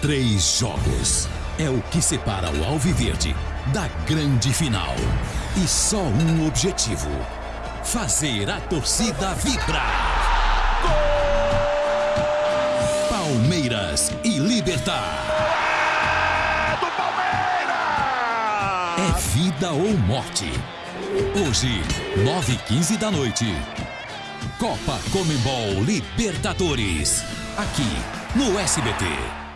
Três jogos é o que separa o Alviverde da grande final. E só um objetivo: fazer a torcida vibrar. Palmeiras e Libertar. É do Palmeiras! É vida ou morte. Hoje, 9h15 da noite. Copa Comembol Libertadores. Aqui, no SBT.